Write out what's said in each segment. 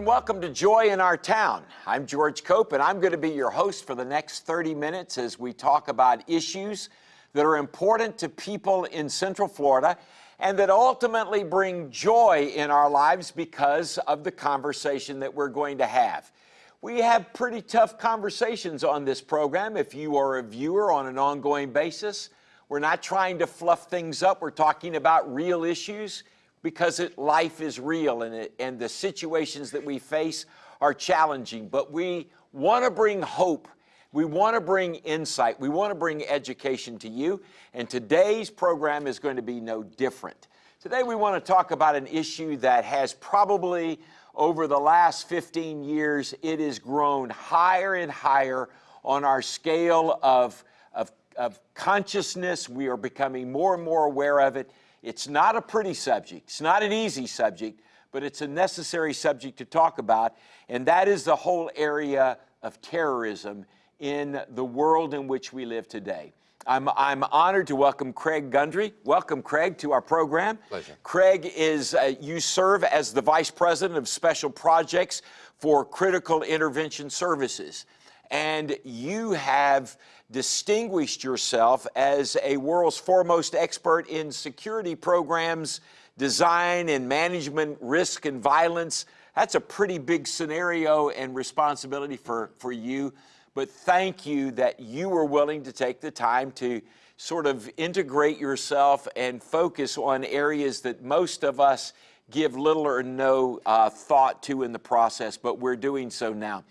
and welcome to Joy in Our Town. I'm George Cope, and I'm going to be your host for the next 30 minutes as we talk about issues that are important to people in Central Florida and that ultimately bring joy in our lives because of the conversation that we're going to have. We have pretty tough conversations on this program if you are a viewer on an ongoing basis. We're not trying to fluff things up. We're talking about real issues because it, life is real and, it, and the situations that we face are challenging. But we want to bring hope. We want to bring insight. We want to bring education to you. And today's program is going to be no different. Today we want to talk about an issue that has probably over the last 15 years, it has grown higher and higher on our scale of, of, of consciousness. We are becoming more and more aware of it. It's not a pretty subject, it's not an easy subject, but it's a necessary subject to talk about, and that is the whole area of terrorism in the world in which we live today. I'm, I'm honored to welcome Craig Gundry. Welcome, Craig, to our program. Pleasure. Craig is, uh, you serve as the Vice President of Special Projects for Critical Intervention Services. And you have distinguished yourself as a world's foremost expert in security programs, design and management, risk and violence. That's a pretty big scenario and responsibility for, for you. But thank you that you were willing to take the time to sort of integrate yourself and focus on areas that most of us give little or no uh, thought to in the process, but we're doing so now.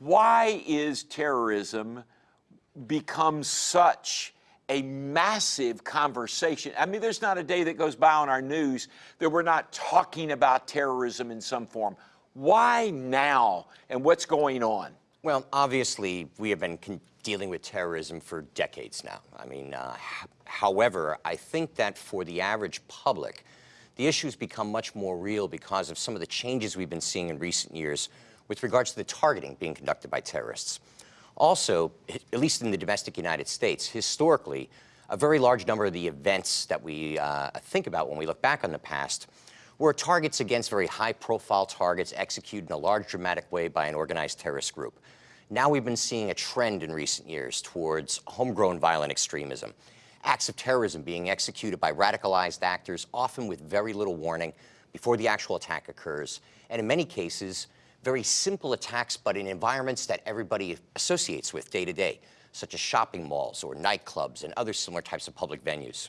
Why is terrorism become such a massive conversation? I mean, there's not a day that goes by on our news that we're not talking about terrorism in some form. Why now and what's going on? Well, obviously, we have been dealing with terrorism for decades now. I mean, uh, however, I think that for the average public, the issues become much more real because of some of the changes we've been seeing in recent years with regards to the targeting being conducted by terrorists. Also, at least in the domestic United States, historically, a very large number of the events that we uh, think about when we look back on the past were targets against very high-profile targets executed in a large dramatic way by an organized terrorist group. Now we've been seeing a trend in recent years towards homegrown violent extremism, acts of terrorism being executed by radicalized actors, often with very little warning before the actual attack occurs, and in many cases, very simple attacks, but in environments that everybody associates with day to day, such as shopping malls or nightclubs and other similar types of public venues.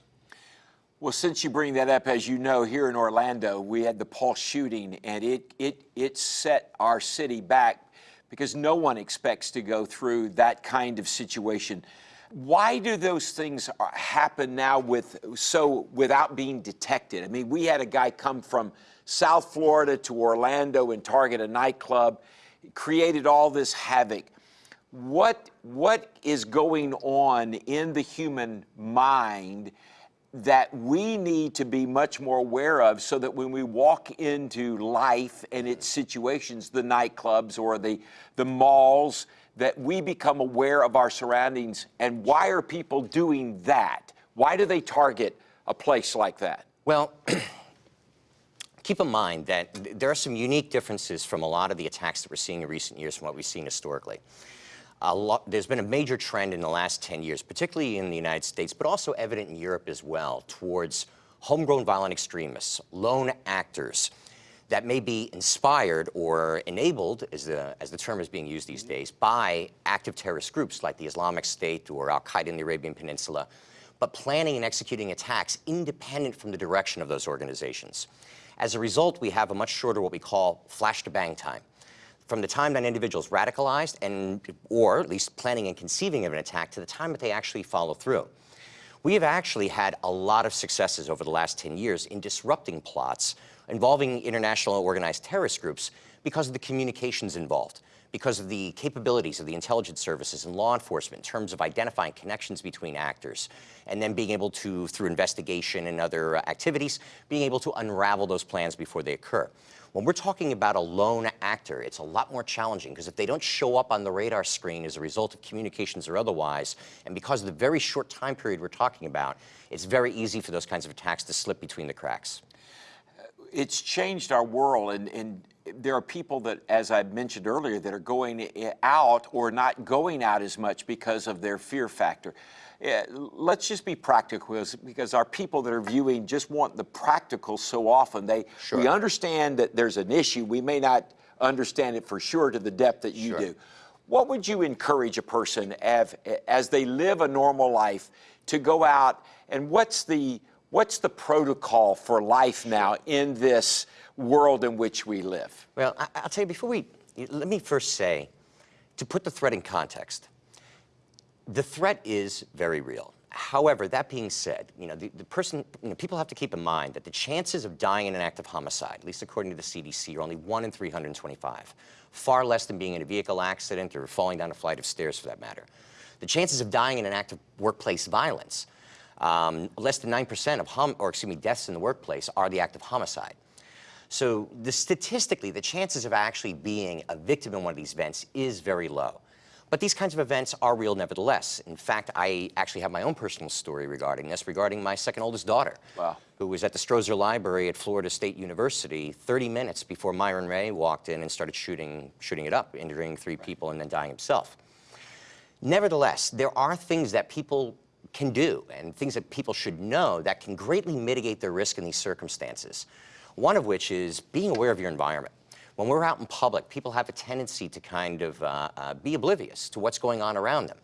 Well, since you bring that up, as you know, here in Orlando, we had the Pulse shooting, and it, it, it set our city back because no one expects to go through that kind of situation. Why do those things uh, happen now with so without being detected? I mean, we had a guy come from South Florida to Orlando and target a nightclub, created all this havoc. What, what is going on in the human mind that we need to be much more aware of so that when we walk into life and its situations, the nightclubs or the, the malls, that we become aware of our surroundings and why are people doing that? Why do they target a place like that? Well, keep in mind that there are some unique differences from a lot of the attacks that we're seeing in recent years from what we've seen historically. Lot, there's been a major trend in the last 10 years, particularly in the United States, but also evident in Europe as well, towards homegrown violent extremists, lone actors that may be inspired or enabled, as the, as the term is being used these days, by active terrorist groups like the Islamic State or Al-Qaeda in the Arabian Peninsula, but planning and executing attacks independent from the direction of those organizations. As a result, we have a much shorter what we call flash to bang time. From the time that an individual is radicalized and, or at least planning and conceiving of an attack to the time that they actually follow through. We have actually had a lot of successes over the last 10 years in disrupting plots involving international organized terrorist groups because of the communications involved because of the capabilities of the intelligence services and law enforcement in terms of identifying connections between actors and then being able to, through investigation and other activities, being able to unravel those plans before they occur. When we're talking about a lone actor, it's a lot more challenging because if they don't show up on the radar screen as a result of communications or otherwise, and because of the very short time period we're talking about, it's very easy for those kinds of attacks to slip between the cracks it's changed our world, and, and there are people that, as I mentioned earlier, that are going out or not going out as much because of their fear factor. Let's just be practical because our people that are viewing just want the practical so often. They Sure. we understand that there's an issue. We may not understand it for sure to the depth that you Sure. do. What would you encourage a person as, as they live a normal life to go out and what's the what's the protocol for life now in this world in which we live? Well, I, I'll tell you before we, let me first say, to put the threat in context, the threat is very real. However, that being said, you know, the, the person, you know, people have to keep in mind that the chances of dying in an act of homicide, at least according to the CDC, are only 1 in 325, far less than being in a vehicle accident or falling down a flight of stairs for that matter. The chances of dying in an act of workplace violence, um, less than 9% of hom or excuse me, deaths in the workplace are the act of homicide. So the, statistically, the chances of actually being a victim in one of these events is very low. But these kinds of events are real nevertheless. In fact, I actually have my own personal story regarding this, regarding my second oldest daughter, Wow. who was at the Strozier Library at Florida State University 30 minutes before Myron Ray walked in and started shooting, shooting it up, injuring three people and then dying himself. Nevertheless, there are things that people can do and things that people should know that can greatly mitigate their risk in these circumstances. One of which is being aware of your environment. When we're out in public, people have a tendency to kind of uh, uh, be oblivious to what's going on around them.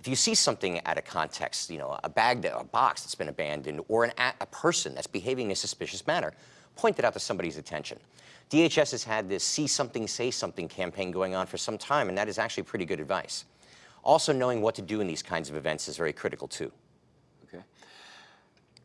If you see something out of context, you know, a bag, that, a box that's been abandoned, or an, a person that's behaving in a suspicious manner, point it out to somebody's attention. DHS has had this see something, say something campaign going on for some time, and that is actually pretty good advice. Also knowing what to do in these kinds of events is very critical too. Okay.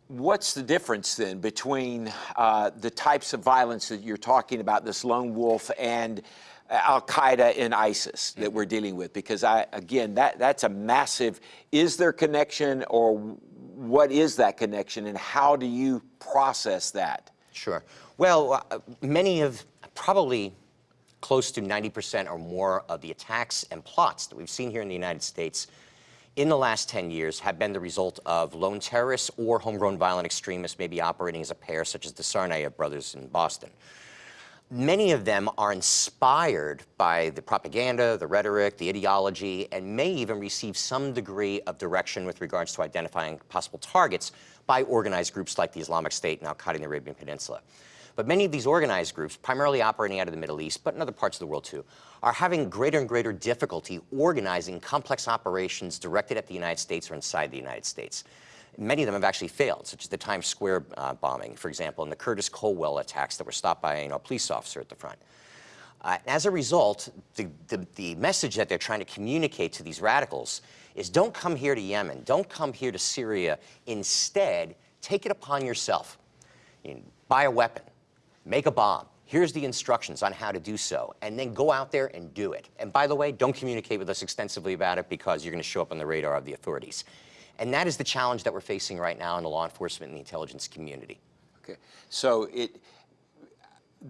What's the difference then between uh, the types of violence that you're talking about, this lone wolf, and Al Qaeda and ISIS that we're dealing with? Because I, again, that that's a massive. Is there connection, or what is that connection, and how do you process that? Sure. Well, uh, many of, probably close to 90% or more of the attacks and plots that we've seen here in the United States in the last 10 years have been the result of lone terrorists or homegrown violent extremists maybe operating as a pair, such as the Tsarnaev brothers in Boston. Many of them are inspired by the propaganda, the rhetoric, the ideology, and may even receive some degree of direction with regards to identifying possible targets by organized groups like the Islamic State and Al-Qaeda in the Arabian Peninsula. But many of these organized groups, primarily operating out of the Middle East, but in other parts of the world too, are having greater and greater difficulty organizing complex operations directed at the United States or inside the United States. Many of them have actually failed, such as the Times Square uh, bombing, for example, and the Curtis Culwell attacks that were stopped by you know, a police officer at the front. Uh, as a result, the, the, the, message that they're trying to communicate to these radicals is don't come here to Yemen, don't come here to Syria. Instead, take it upon yourself. You know, buy a weapon, make a bomb. Here's the instructions on how to do so, and then go out there and do it. And by the way, don't communicate with us extensively about it because you're going to show up on the radar of the authorities. And that is the challenge that we're facing right now in the law enforcement and the intelligence community. Okay, so it,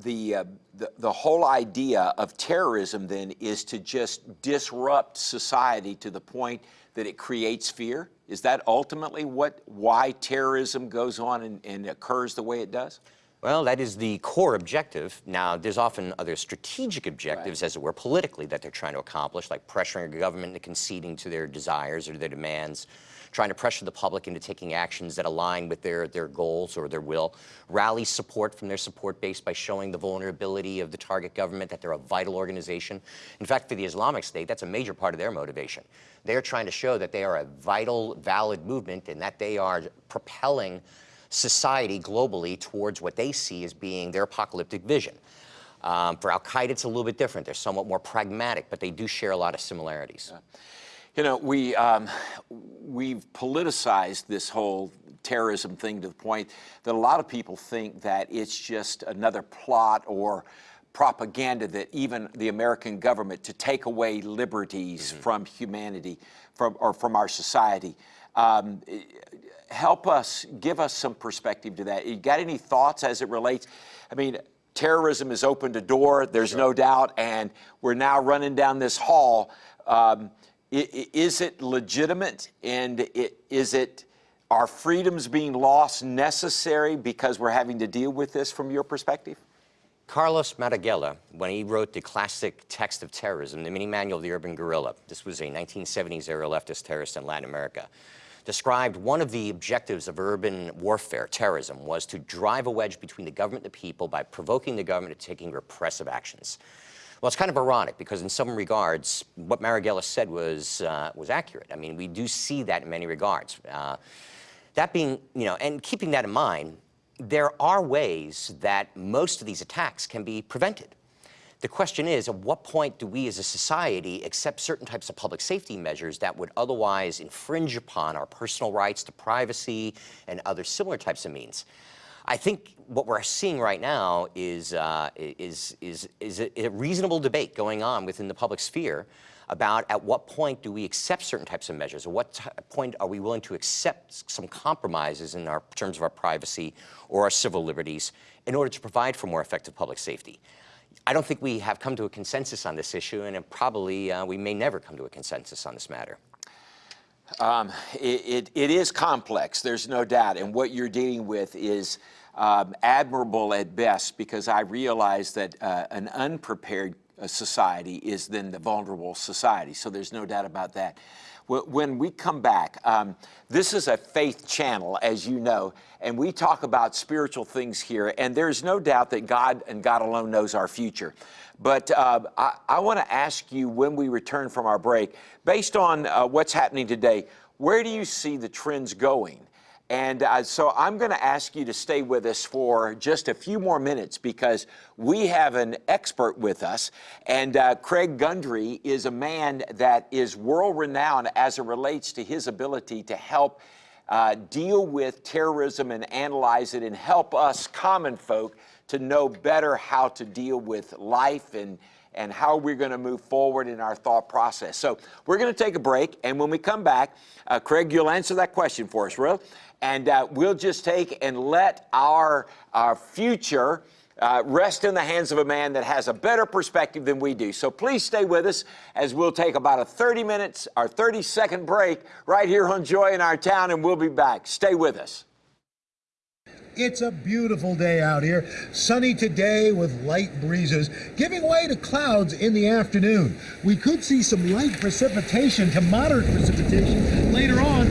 the, uh, the, the whole idea of terrorism then is to just disrupt society to the point that it creates fear? Is that ultimately what, why terrorism goes on and, and occurs the way it does? Well, that is the core objective. Now, there's often other strategic objectives, Right. as it were, politically, that they're trying to accomplish, like pressuring a government into conceding to their desires or their demands, trying to pressure the public into taking actions that align with their, their goals or their will, rally support from their support base by showing the vulnerability of the target government, that they're a vital organization. In fact, for the Islamic State, that's a major part of their motivation. They're trying to show that they are a vital, valid movement and that they are propelling society globally towards what they see as being their apocalyptic vision. Um, for Al Qaeda, it's a little bit different. They're somewhat more pragmatic, but they do share a lot of similarities. You know, we, um, we've politicized this whole terrorism thing to the point that a lot of people think that it's just another plot or propaganda that even the American government to take away liberties from humanity from, or from our society. Um, help us, give us some perspective to that. You got any thoughts as it relates? I mean, terrorism has opened a door, there's no doubt, and we're now running down this hall. Um, i- i- is it legitimate and is it Are freedoms being lost necessary because we're having to deal with this from your perspective? Carlos Marighella, when he wrote the classic text of terrorism, the mini manual of the urban guerrilla, this was a 1970s era leftist terrorist in Latin America, described one of the objectives of urban warfare, terrorism, was to drive a wedge between the government and the people by provoking the government to taking repressive actions. Well, it's kind of ironic because in some regards, what Marighella said was, uh, was accurate. I mean, we do see that in many regards. Uh, that being, you know, and keeping that in mind, there are ways that most of these attacks can be prevented. The question is, at what point do we as a society accept certain types of public safety measures that would otherwise infringe upon our personal rights to privacy and other similar types of means? I think what we're seeing right now is, uh, is, is, is a, a reasonable debate going on within the public sphere about at what point do we accept certain types of measures, at what point are we willing to accept some compromises in our terms of our privacy or our civil liberties in order to provide for more effective public safety. I don't think we have come to a consensus on this issue, and probably uh, we may never come to a consensus on this matter. Um, it, it, it is complex, there's no doubt, and what you're dealing with is um, admirable at best because I realize that uh, an unprepared uh, society is then the vulnerable society, so there's no doubt about that. When we come back, um, this is a faith channel, as you know, and we talk about spiritual things here, and there's no doubt that God and God alone knows our future. But uh, I, I want to ask you when we return from our break, based on uh, what's happening today, where do you see the trends going? And uh, so I'm going to ask you to stay with us for just a few more minutes because we have an expert with us. And uh, Craig Gundry is a man that is world renowned as it relates to his ability to help uh, deal with terrorism and analyze it and help us common folk to know better how to deal with life and and how we're going to move forward in our thought process. So we're going to take a break, and when we come back, uh, Craig, you'll answer that question for us, real? And uh, we'll just take and let our, our future uh, rest in the hands of a man that has a better perspective than we do. So please stay with us as we'll take about a 30 minutes or 30 second break right here on Joy in Our Town, and we'll be back. Stay with us. It's a beautiful day out here. Sunny today with light breezes, giving way to clouds in the afternoon. We could see some light precipitation to moderate precipitation later on,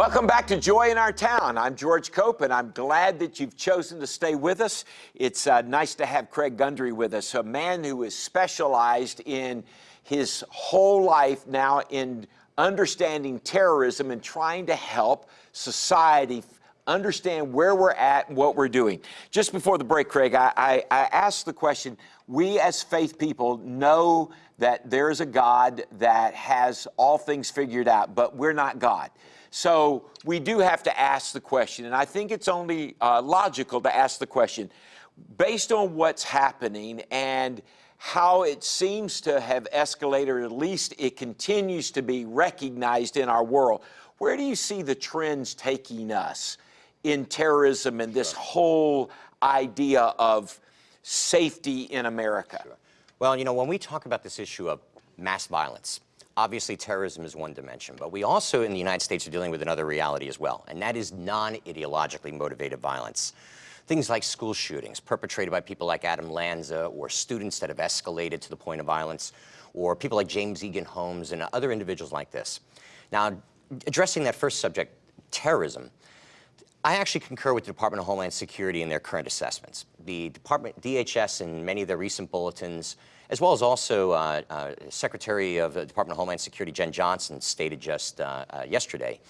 Welcome back to Joy in Our Town. I'm George Cope, and I'm glad that you've chosen to stay with us. It's uh, nice to have Craig Gundry with us, a man who is specialized in his whole life now in understanding terrorism and trying to help society understand where we're at and what we're doing. Just before the break, Craig, I, I, I asked the question we as faith people know that there is a God that has all things figured out, but we're not God. So we do have to ask the question, and I think it's only uh, logical to ask the question based on what's happening and how it seems to have escalated, or at least it continues to be recognized in our world. Where do you see the trends taking us in terrorism and this whole idea of safety in America? Sure. Well, you know, when we talk about this issue of mass violence, Obviously, terrorism is one dimension, but we also in the United States are dealing with another reality as well, and that is non-ideologically motivated violence. Things like school shootings perpetrated by people like Adam Lanza or students that have escalated to the point of violence, or people like James Eagan Holmes and other individuals like this. Now, addressing that first subject, terrorism, I actually concur with the Department of Homeland Security in their current assessments. The Department, DHS, in many of their recent bulletins as well as also uh, uh, Secretary of the Department of Homeland Security Jeh Johnson stated just uh, yesterday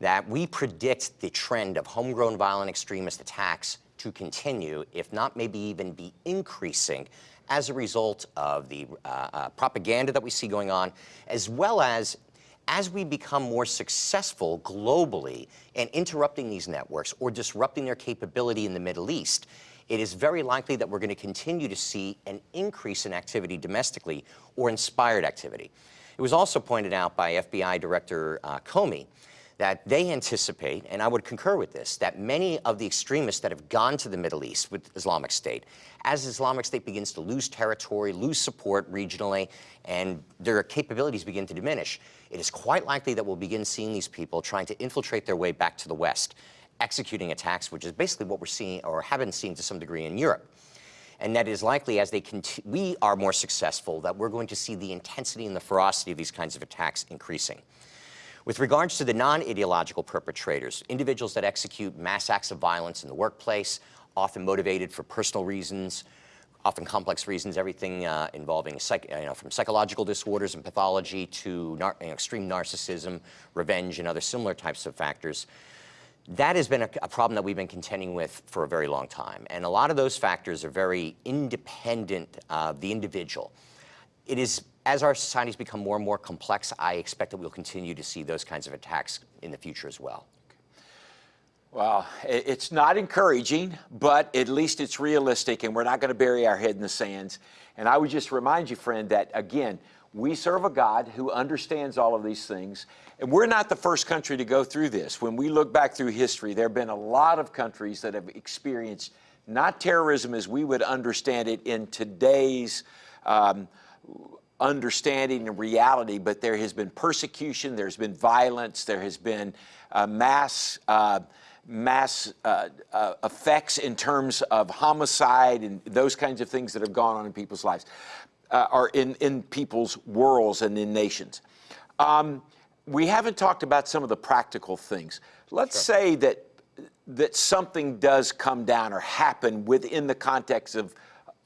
that we predict the trend of homegrown violent extremist attacks to continue, if not maybe even be increasing as a result of the uh, uh, propaganda that we see going on, as well as as we become more successful globally in interrupting these networks or disrupting their capability in the Middle East, it is very likely that we're going to continue to see an increase in activity domestically or inspired activity. It was also pointed out by FBI Director uh, Comey that they anticipate, and I would concur with this, that many of the extremists that have gone to the Middle East with Islamic State, as Islamic State begins to lose territory, lose support regionally, and their capabilities begin to diminish, it is quite likely that we'll begin seeing these people trying to infiltrate their way back to the West, executing attacks, which is basically what we're seeing or have been seeing to some degree in Europe. And that is likely as they we are more successful that we're going to see the intensity and the ferocity of these kinds of attacks increasing. With regards to the non-ideological perpetrators, individuals that execute mass acts of violence in the workplace, often motivated for personal reasons, often complex reasons, everything uh, involving psych, you know, from psychological disorders and pathology to nar you know, extreme narcissism, revenge, and other similar types of factors. That has been a, a, problem that we've been contending with for a very long time. And a lot of those factors are very independent of the individual. It is, as our societies become more and more complex, I expect that we'll continue to see those kinds of attacks in the future as well. Well, it's not encouraging, but at least it's realistic, and we're not going to bury our head in the sands. And I would just remind you, friend, that again, we serve a God who understands all of these things. And we're not the first country to go through this. When we look back through history, there have been a lot of countries that have experienced not terrorism as we would understand it in today's um, understanding and reality, but there has been persecution, there's been violence, there has been uh, mass. Uh, mass uh, uh, effects in terms of homicide and those kinds of things that have gone on in people's lives, uh, or in, in people's worlds and in nations. Um, we haven't talked about some of the practical things. Let's sure. say that that something does come down or happen within the context of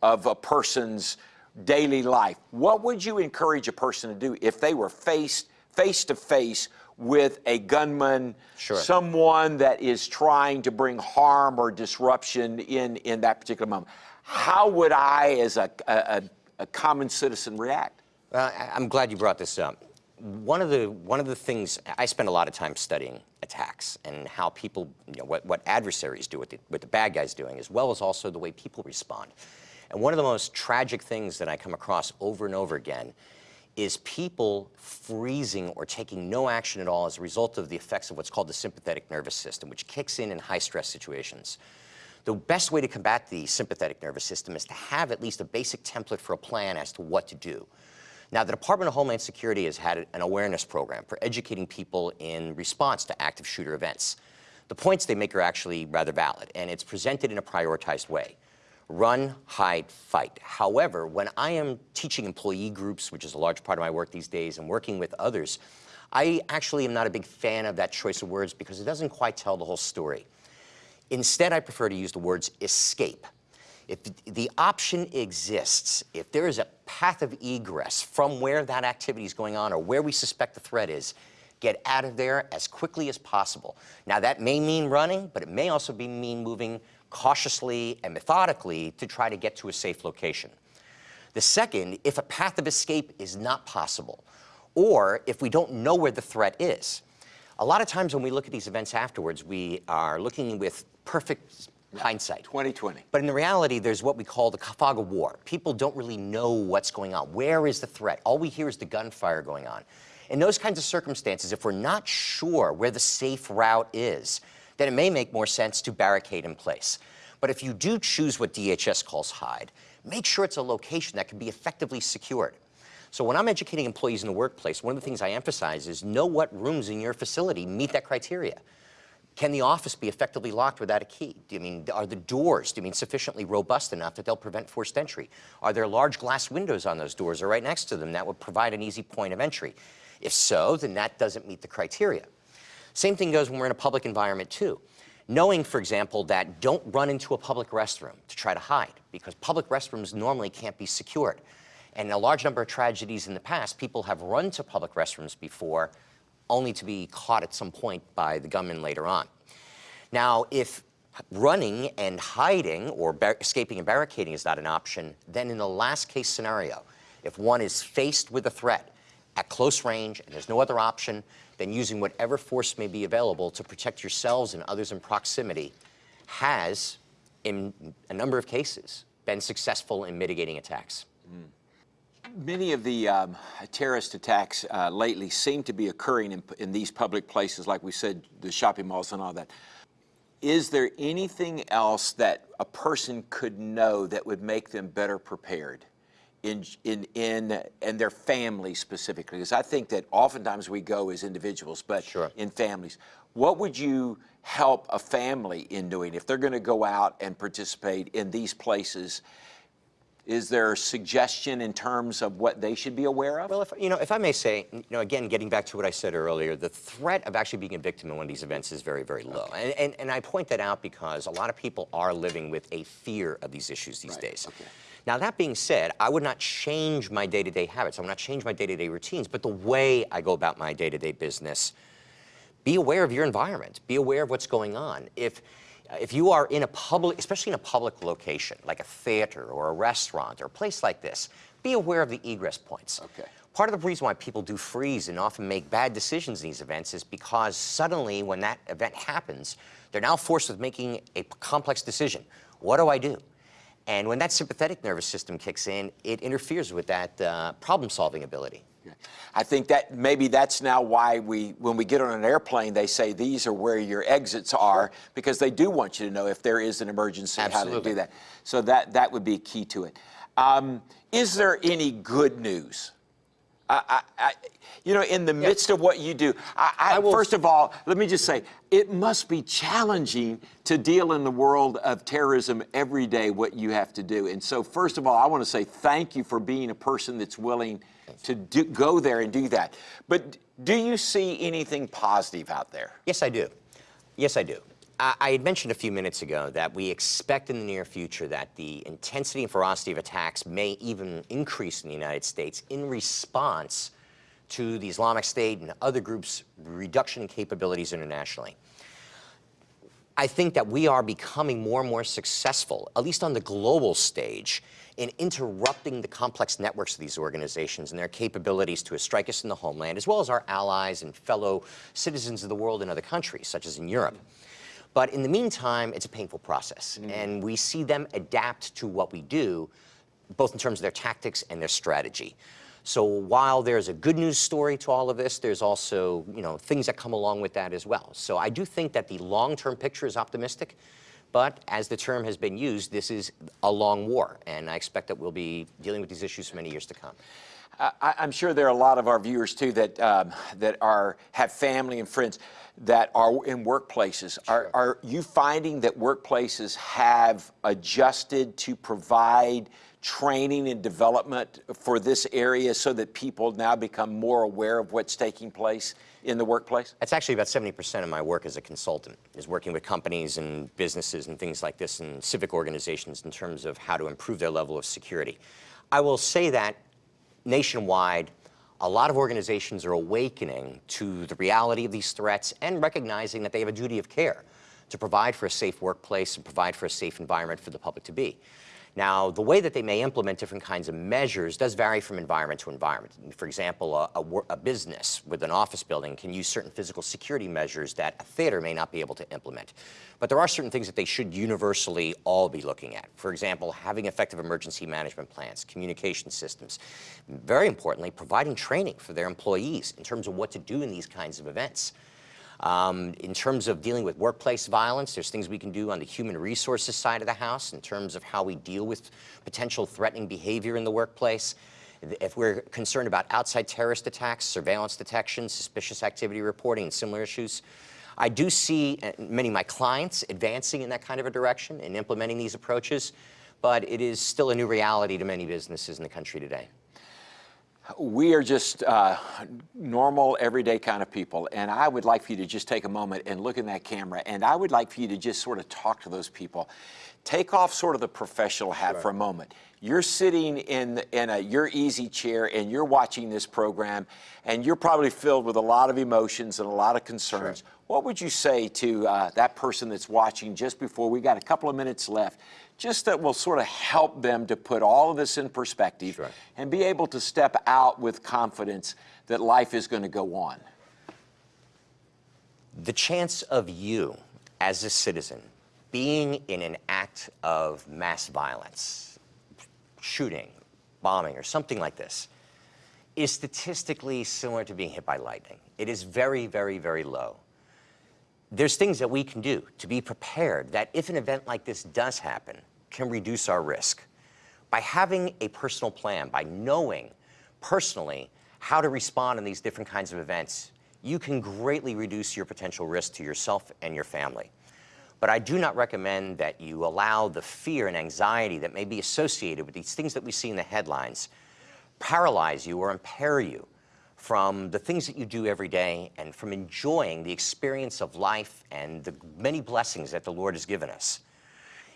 of a person's daily life. What would you encourage a person to do if they were faced face to face with a gunman, sure. someone that is trying to bring harm or disruption in, in that particular moment. How would I, as a, a, a common citizen, react? I'm glad you brought this up. One of the one of the things I spend a lot of time studying attacks and how people, you know, what, what adversaries do, what the, what the bad guys doing, as well as also the way people respond. And one of the most tragic things that I come across over and over again is people freezing or taking no action at all as a result of the effects of what's called the sympathetic nervous system, which kicks in in high stress situations. The best way to combat the sympathetic nervous system is to have at least a basic template for a plan as to what to do. Now, the Department of Homeland Security has had an awareness program for educating people in response to active shooter events. The points they make are actually rather valid, and it's presented in a prioritized way run, hide, fight. However, when I am teaching employee groups, which is a large part of my work these days, and working with others, I actually am not a big fan of that choice of words because it doesn't quite tell the whole story. Instead, I prefer to use the words escape. If the option exists, if there is a path of egress from where that activity is going on or where we suspect the threat is, get out of there as quickly as possible. Now, that may mean running, but it may also be mean moving cautiously and methodically to try to get to a safe location. The second, if a path of escape is not possible, or if we don't know where the threat is. A lot of times when we look at these events afterwards, we are looking with perfect hindsight. 2020. But in the reality, there's what we call the fog of war. People don't really know what's going on. Where is the threat? All we hear is the gunfire going on. In those kinds of circumstances, if we're not sure where the safe route is, then it may make more sense to barricade in place. But if you do choose what DHS calls hide, make sure it's a location that can be effectively secured. So when I'm educating employees in the workplace, one of the things I emphasize is know what rooms in your facility meet that criteria. Can the office be effectively locked without a key? Do you mean, are the doors, do you mean sufficiently robust enough that they'll prevent forced entry? Are there large glass windows on those doors or right next to them that would provide an easy point of entry? If so, then that doesn't meet the criteria. Same thing goes when we're in a public environment too. Knowing, for example, that don't run into a public restroom to try to hide because public restrooms normally can't be secured. And in a large number of tragedies in the past, people have run to public restrooms before only to be caught at some point by the gunman later on. Now, if running and hiding or escaping and barricading is not an option, then in the last case scenario, if one is faced with a threat at close range and there's no other option, then using whatever force may be available to protect yourselves and others in proximity has in a number of cases, been successful in mitigating attacks. Hmm. Many of the um, terrorist attacks uh, lately seem to be occurring in, in these public places, like we said, the shopping malls and all that. Is there anything else that a person could know that would make them better prepared? In, in, in, and their family specifically, because I think that oftentimes we go as individuals, but Sure. in families. What would you help a family in doing if they're going to go out and participate in these places? Is there a suggestion in terms of what they should be aware of? Well, if, you know, if I may say, you know, again, getting back to what I said earlier, the threat of actually being a victim in one of these events is very, very low. And, and, and I point that out because a lot of people are living with a fear of these issues these Right, days. okay. Now, that being said, I would not change my day-to-day habits. I would not change my day-to-day routines, but the way I go about my day-to-day business, be aware of your environment. Be aware of what's going on. If, if you are in a public, especially in a public location, like a theater or a restaurant or a place like this, be aware of the egress points. Okay. Part of the reason why people do freeze and often make bad decisions in these events is because suddenly when that event happens, they're now forced with making a complex decision. What do I do? And when that sympathetic nervous system kicks in, it interferes with that uh, problem-solving ability. I think that maybe that's now why we, when we get on an airplane, they say these are where your exits are because they do want you to know if there is an emergency how to do that. So that that would be key to it. Um, is there any good news? I, I, I, you know, in the midst of what you do, I, I, I will- first of all, let me just say, it must be challenging to deal in the world of terrorism every day, what you have to do. And so, first of all, I want to say thank you for being a person that's willing to do, go there and do that. But do you see anything positive out there? Yes, I do. Yes, I do. I, I had mentioned a few minutes ago that we expect in the near future that the intensity and ferocity of attacks may even increase in the United States in response to the Islamic State and other groups' reduction in capabilities internationally. I think that we are becoming more and more successful, at least on the global stage, in interrupting the complex networks of these organizations and their capabilities to strike us in the homeland, as well as our allies and fellow citizens of the world in other countries, such as in Europe. But in the meantime, it's a painful process, mm-hmm. and we see them adapt to what we do, both in terms of their tactics and their strategy. So while there's a good news story to all of this, there's also, you know, things that come along with that as well. So I do think that the long-term picture is optimistic, but as the term has been used, this is a long war, and I expect that we'll be dealing with these issues for many years to come. I, I'm sure there are a lot of our viewers too that um, that are have family and friends that are in workplaces. Are, are you finding that workplaces have adjusted to provide training and development for this area so that people now become more aware of what's taking place in the workplace? That's actually about 70% of my work as a consultant, is working with companies and businesses and things like this and civic organizations in terms of how to improve their level of security. I will say that nationwide, a lot of organizations are awakening to the reality of these threats and recognizing that they have a duty of care to provide for a safe workplace and provide for a safe environment for the public to be. Now, the way that they may implement different kinds of measures does vary from environment to environment. For example, a, a a business with an office building can use certain physical security measures that a theater may not be able to implement. But there are certain things that they should universally all be looking at. For example, having effective emergency management plans, communication systems. Very importantly, providing training for their employees in terms of what to do in these kinds of events. Um, in terms of dealing with workplace violence, there's things we can do on the human resources side of the house in terms of how we deal with potential threatening behavior in the workplace. If we're concerned about outside terrorist attacks, surveillance detection, suspicious activity reporting, and similar issues, I do see uh, many of my clients advancing in that kind of a direction and implementing these approaches, but it is still a new reality to many businesses in the country today. We are just uh, normal, everyday kind of people. And I would like for you to just take a moment and look in that camera. And I would like for you to just sort of talk to those people. Take off sort of the professional hat for a moment. You're sitting in, in a, your easy chair and you're watching this program, and you're probably filled with a lot of emotions and a lot of concerns. What would you say to uh, that person that's watching just before we got a couple of minutes left? Just that will sort of help them to put all of this in perspective Sure. and be able to step out with confidence that life is going to go on. The chance of you, as a citizen, being in an act of mass violence, shooting, bombing, or something like this, is statistically similar to being hit by lightning. It is very, very, very low. There's things that we can do to be prepared that if an event like this does happen, can reduce our risk. By having a personal plan, by knowing personally how to respond in these different kinds of events, you can greatly reduce your potential risk to yourself and your family. But I do not recommend that you allow the fear and anxiety that may be associated with these things that we see in the headlines paralyze you or impair you from the things that you do every day and from enjoying the experience of life and the many blessings that the Lord has given us.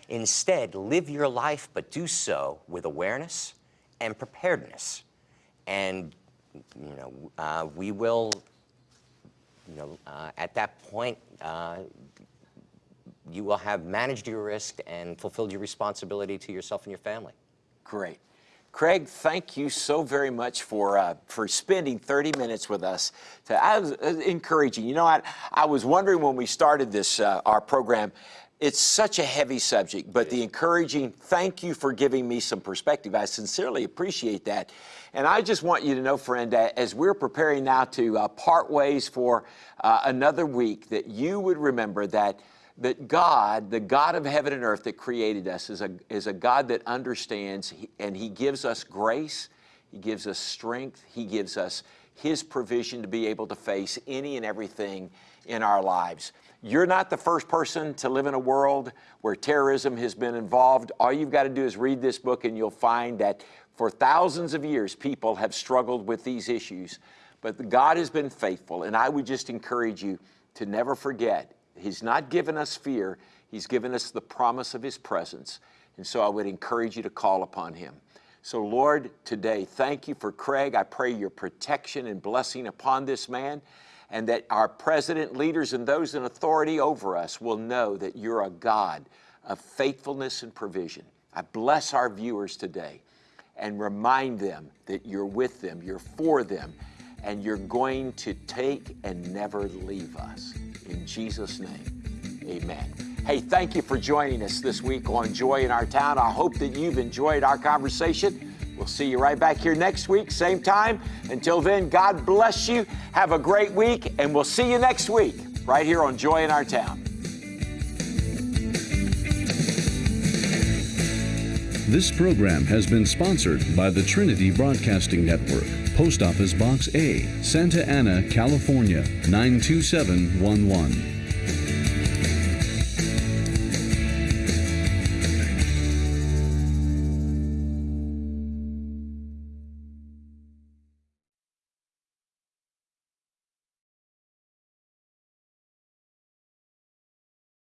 Instead, live your life, but do so with awareness and preparedness. And, you know, uh, we will, you know, uh, at that point, uh, you will have managed your risk and fulfilled your responsibility to yourself and your family. Great. Craig, thank you so very much for uh, for spending 30 minutes with us. To, I was uh, encouraging. You know, I, I was wondering when we started this uh, our program, it's such a heavy subject, but the encouraging, thank you for giving me some perspective. I sincerely appreciate that. And I just want you to know, friend, as we're preparing now to uh, part ways for uh, another week, that you would remember that that God, the God of heaven and earth that created us, is a, is a God that understands and He gives us grace, He gives us strength, He gives us His provision to be able to face any and everything in our lives. You're not the first person to live in a world where terrorism has been involved. All you've got to do is read this book and you'll find that for thousands of years, people have struggled with these issues. But God has been faithful, and I would just encourage you to never forget He's not given us fear, He's given us the promise of His presence. And so I would encourage you to call upon Him. So, Lord, today, thank you for Craig. I pray your protection and blessing upon this man, and that our president, leaders, and those in authority over us will know that you're a God of faithfulness and provision. I bless our viewers today and remind them that you're with them, you're for them, and you're going to take and never leave us. In Jesus' name, amen. Hey, thank you for joining us this week on Joy in Our Town. I hope that you've enjoyed our conversation. We'll see you right back here next week, same time. Until then, God bless you. Have a great week, and we'll see you next week right here on Joy in Our Town. This program has been sponsored by the Trinity Broadcasting Network, Post Office Box A, Santa Ana, California 92711.